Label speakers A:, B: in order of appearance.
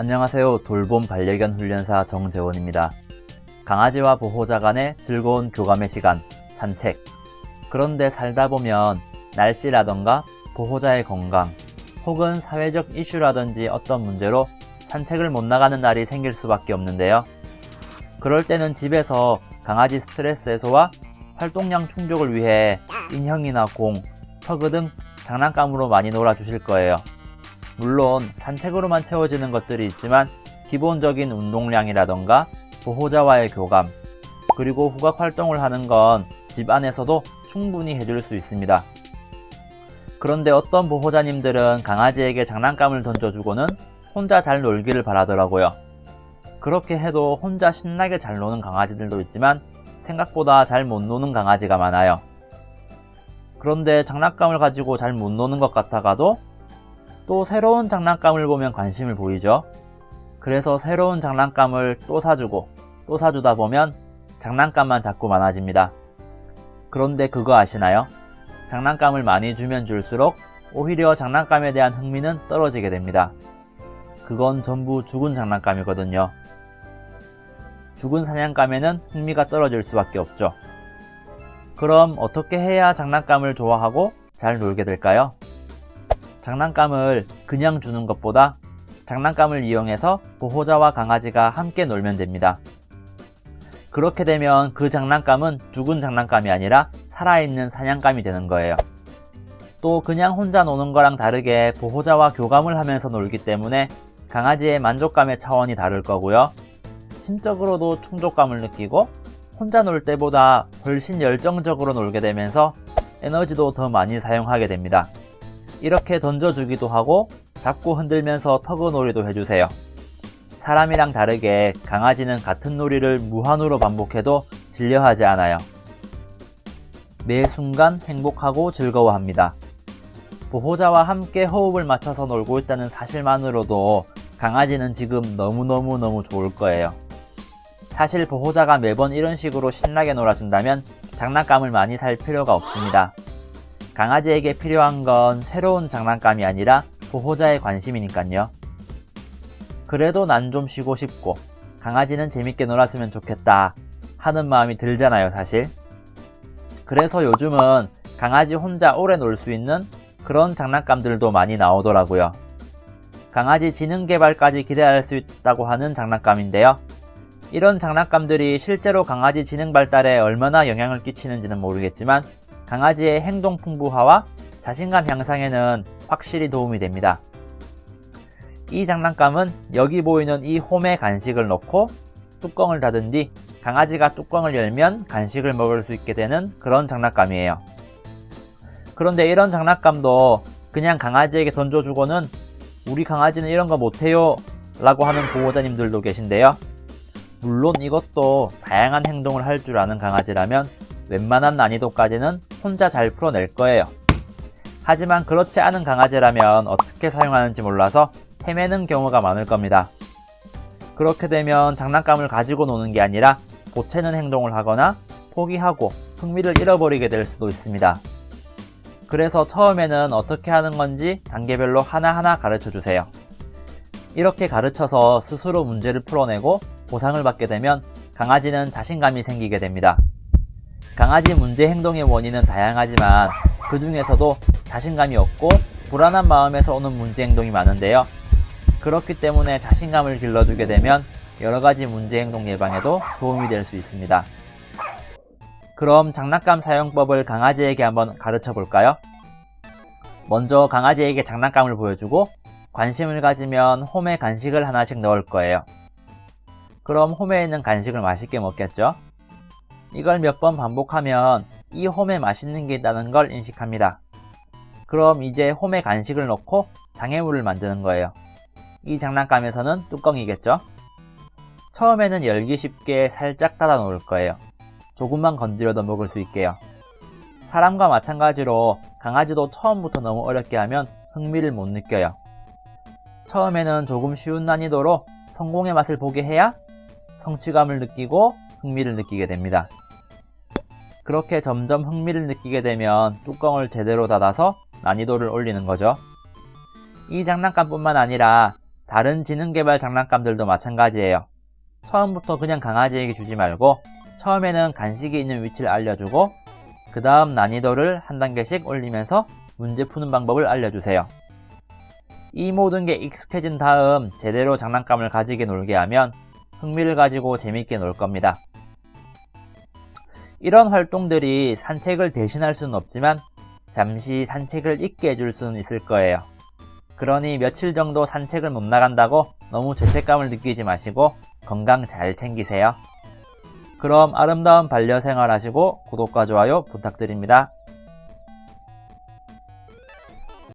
A: 안녕하세요. 돌봄 반려견 훈련사 정재원입니다. 강아지와 보호자 간의 즐거운 교감의 시간, 산책. 그런데 살다 보면 날씨라던가 보호자의 건강, 혹은 사회적 이슈라든지 어떤 문제로 산책을 못 나가는 날이 생길 수밖에 없는데요. 그럴 때는 집에서 강아지 스트레스 해소와 활동량 충족을 위해 인형이나 공, 허그 등 장난감으로 많이 놀아주실 거예요. 물론 산책으로만 채워지는 것들이 있지만 기본적인 운동량이라던가 보호자와의 교감, 그리고 후각 활동을 하는 건 집 안에서도 충분히 해줄 수 있습니다. 그런데 어떤 보호자님들은 강아지에게 장난감을 던져주고는 혼자 잘 놀기를 바라더라고요. 그렇게 해도 혼자 신나게 잘 노는 강아지들도 있지만 생각보다 잘 못 노는 강아지가 많아요. 그런데 장난감을 가지고 잘 못 노는 것 같아가도 또 새로운 장난감을 보면 관심을 보이죠. 그래서 새로운 장난감을 또 사주고 또 사주다 보면 장난감만 자꾸 많아집니다. 그런데 그거 아시나요? 장난감을 많이 주면 줄수록 오히려 장난감에 대한 흥미는 떨어지게 됩니다. 그건 전부 죽은 장난감이거든요. 죽은 사냥감에는 흥미가 떨어질 수밖에 없죠. 그럼 어떻게 해야 장난감을 좋아하고 잘 놀게 될까요? 장난감을 그냥 주는 것보다 장난감을 이용해서 보호자와 강아지가 함께 놀면 됩니다. 그렇게 되면 그 장난감은 죽은 장난감이 아니라 살아있는 사냥감이 되는 거예요. 또 그냥 혼자 노는 거랑 다르게 보호자와 교감을 하면서 놀기 때문에 강아지의 만족감의 차원이 다를 거고요. 심적으로도 충족감을 느끼고 혼자 놀 때보다 훨씬 열정적으로 놀게 되면서 에너지도 더 많이 사용하게 됩니다. 이렇게 던져주기도 하고 잡고 흔들면서 터그놀이도 해주세요. 사람이랑 다르게 강아지는 같은 놀이를 무한으로 반복해도 질려하지 않아요. 매 순간 행복하고 즐거워합니다. 보호자와 함께 호흡을 맞춰서 놀고 있다는 사실만으로도 강아지는 지금 너무너무너무 좋을 거예요. 사실 보호자가 매번 이런 식으로 신나게 놀아준다면 장난감을 많이 살 필요가 없습니다. 강아지에게 필요한 건 새로운 장난감이 아니라 보호자의 관심이니깐요. 그래도 난 좀 쉬고 싶고 강아지는 재밌게 놀았으면 좋겠다 하는 마음이 들잖아요 사실. 그래서 요즘은 강아지 혼자 오래 놀 수 있는 그런 장난감들도 많이 나오더라고요. 강아지 지능 개발까지 기대할 수 있다고 하는 장난감인데요. 이런 장난감들이 실제로 강아지 지능 발달에 얼마나 영향을 끼치는지는 모르겠지만 강아지의 행동 풍부화와 자신감 향상에는 확실히 도움이 됩니다. 이 장난감은 여기 보이는 이 홈에 간식을 넣고 뚜껑을 닫은 뒤 강아지가 뚜껑을 열면 간식을 먹을 수 있게 되는 그런 장난감이에요. 그런데 이런 장난감도 그냥 강아지에게 던져주고는 우리 강아지는 이런 거 못해요 라고 하는 보호자님들도 계신데요. 물론 이것도 다양한 행동을 할 줄 아는 강아지라면 웬만한 난이도까지는 혼자 잘 풀어낼 거예요. 하지만 그렇지 않은 강아지라면 어떻게 사용하는지 몰라서 헤매는 경우가 많을 겁니다. 그렇게 되면 장난감을 가지고 노는 게 아니라 보채는 행동을 하거나 포기하고 흥미를 잃어버리게 될 수도 있습니다. 그래서 처음에는 어떻게 하는 건지 단계별로 하나하나 가르쳐 주세요. 이렇게 가르쳐서 스스로 문제를 풀어내고 보상을 받게 되면 강아지는 자신감이 생기게 됩니다. 강아지 문제 행동의 원인은 다양하지만 그 중에서도 자신감이 없고 불안한 마음에서 오는 문제 행동이 많은데요. 그렇기 때문에 자신감을 길러주게 되면 여러가지 문제 행동 예방에도 도움이 될 수 있습니다. 그럼 장난감 사용법을 강아지에게 한번 가르쳐 볼까요? 먼저 강아지에게 장난감을 보여주고 관심을 가지면 홈에 간식을 하나씩 넣을 거예요. 그럼 홈에 있는 간식을 맛있게 먹겠죠? 이걸 몇 번 반복하면 이 홈에 맛있는 게 있다는 걸 인식합니다. 그럼 이제 홈에 간식을 넣고 장애물을 만드는 거예요. 이 장난감에서는 뚜껑이겠죠? 처음에는 열기 쉽게 살짝 닫아 놓을 거예요. 조금만 건드려도 먹을 수 있게요. 사람과 마찬가지로 강아지도 처음부터 너무 어렵게 하면 흥미를 못 느껴요. 처음에는 조금 쉬운 난이도로 성공의 맛을 보게 해야 성취감을 느끼고 흥미를 느끼게 됩니다. 그렇게 점점 흥미를 느끼게 되면 뚜껑을 제대로 닫아서 난이도를 올리는 거죠. 이 장난감뿐만 아니라 다른 지능개발 장난감들도 마찬가지예요. 처음부터 그냥 강아지에게 주지 말고 처음에는 간식이 있는 위치를 알려주고 그 다음 난이도를 한 단계씩 올리면서 문제 푸는 방법을 알려주세요. 이 모든 게 익숙해진 다음 제대로 장난감을 가지게 놀게 하면 흥미를 가지고 재밌게 놀 겁니다. 이런 활동들이 산책을 대신할 수는 없지만 잠시 산책을 잊게 해줄 수는 있을 거예요. 그러니 며칠 정도 산책을 못 나간다고 너무 죄책감을 느끼지 마시고 건강 잘 챙기세요. 그럼 아름다운 반려생활 하시고 구독과 좋아요 부탁드립니다.